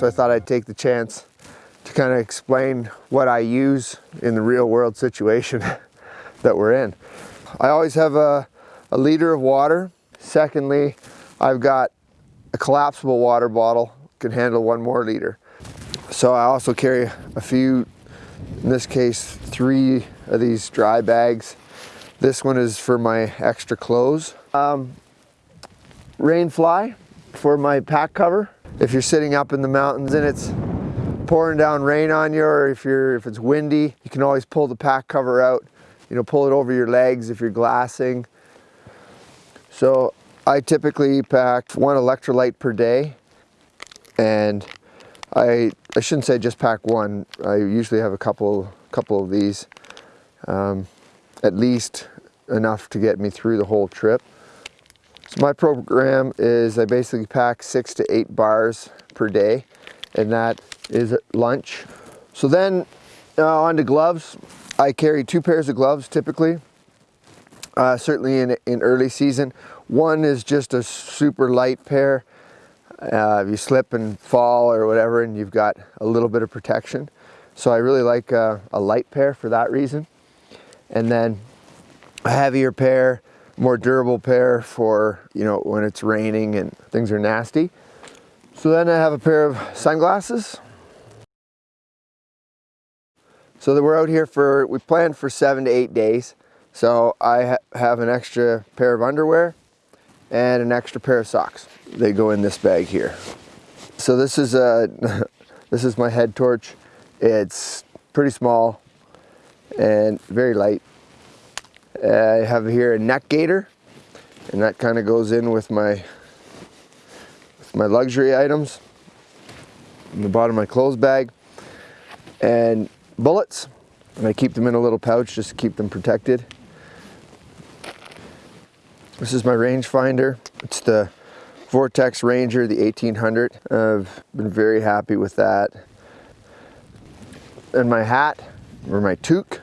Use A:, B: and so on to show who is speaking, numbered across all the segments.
A: so I thought I'd take the chance to kind of explain what I use in the real world situation that we're in. I always have a, a liter of water. Secondly, I've got a collapsible water bottle, can handle one more liter. So I also carry a few, in this case, three of these dry bags. This one is for my extra clothes. Um, rain fly for my pack cover. If you're sitting up in the mountains and it's pouring down rain on you or if you're if it's windy, you can always pull the pack cover out. You know, pull it over your legs if you're glassing. So I typically pack one electrolyte per day and I, I shouldn't say just pack one. I usually have a couple, couple of these, um, at least enough to get me through the whole trip. So my program is I basically pack six to eight bars per day and that is lunch. So then uh, on to gloves. I carry two pairs of gloves typically, uh, certainly in, in early season. One is just a super light pair. Uh, if you slip and fall or whatever and you've got a little bit of protection. So I really like uh, a light pair for that reason. And then a heavier pair more durable pair for, you know, when it's raining and things are nasty. So then I have a pair of sunglasses. So that we're out here for, we planned for seven to eight days. So I ha have an extra pair of underwear and an extra pair of socks. They go in this bag here. So this is a, this is my head torch. It's pretty small and very light. I have here a neck gaiter, and that kind of goes in with my with my luxury items in the bottom of my clothes bag. And bullets, and I keep them in a little pouch just to keep them protected. This is my rangefinder. It's the Vortex Ranger, the 1800. I've been very happy with that. And my hat, or my toque,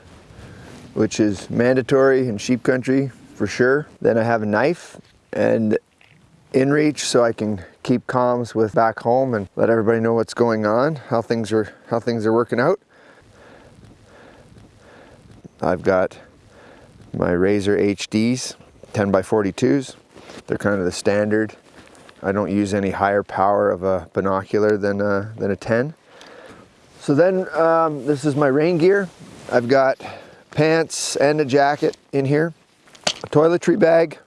A: which is mandatory in sheep country for sure. Then I have a knife and inReach so I can keep comms with back home and let everybody know what's going on, how things are how things are working out. I've got my Razor HDs, 10 by 42s. They're kind of the standard. I don't use any higher power of a binocular than a, than a 10. So then um, this is my rain gear. I've got pants and a jacket in here. A toiletry bag.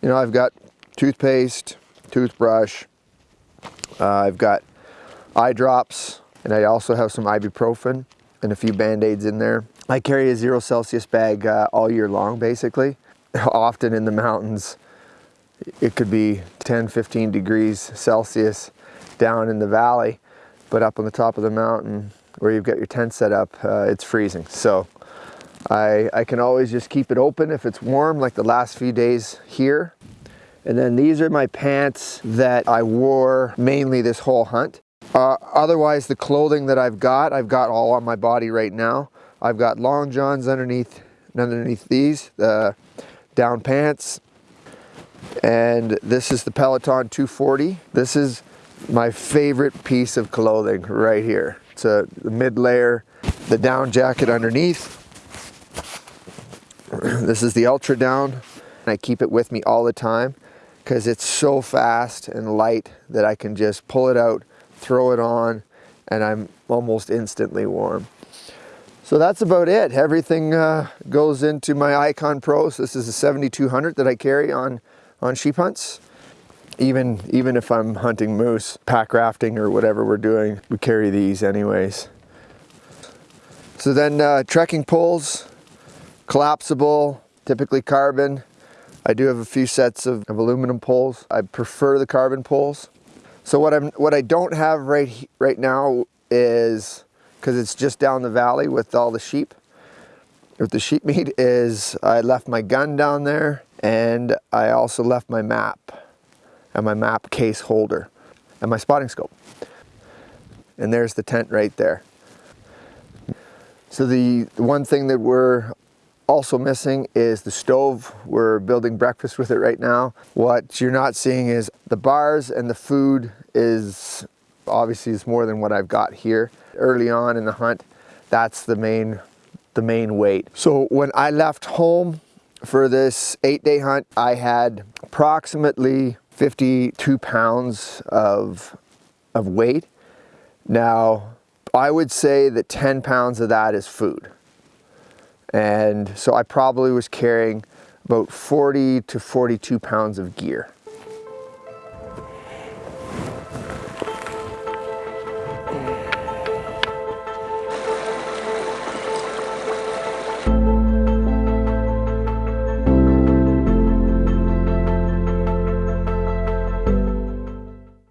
A: You know, I've got toothpaste, toothbrush. Uh, I've got eye drops, and I also have some ibuprofen and a few band-aids in there. I carry a zero Celsius bag uh, all year long, basically. Often in the mountains, it could be 10, 15 degrees Celsius down in the valley, but up on the top of the mountain where you've got your tent set up, uh, it's freezing. So I, I can always just keep it open if it's warm like the last few days here. And then these are my pants that I wore mainly this whole hunt. Uh, otherwise the clothing that I've got, I've got all on my body right now. I've got long johns underneath, underneath these, the down pants. And this is the Peloton 240. This is my favorite piece of clothing right here. It's a mid layer, the down jacket underneath, this is the Ultra Down. And I keep it with me all the time because it's so fast and light that I can just pull it out, throw it on, and I'm almost instantly warm. So that's about it. Everything uh, goes into my Icon Pros. This is a 7200 that I carry on, on sheep hunts. Even, even if I'm hunting moose, pack rafting or whatever we're doing, we carry these anyways. So then uh, trekking poles, collapsible, typically carbon. I do have a few sets of, of aluminum poles. I prefer the carbon poles. So what I'm what I don't have right right now is because it's just down the valley with all the sheep. With the sheep meat is I left my gun down there and I also left my map and my map case holder and my spotting scope. And there's the tent right there. So the, the one thing that we're also missing is the stove. We're building breakfast with it right now. What you're not seeing is the bars and the food is Obviously is more than what I've got here. Early on in the hunt, that's the main, the main weight. So when I left home for this eight day hunt, I had approximately 52 pounds of, of weight. Now, I would say that 10 pounds of that is food. And so I probably was carrying about 40 to 42 pounds of gear.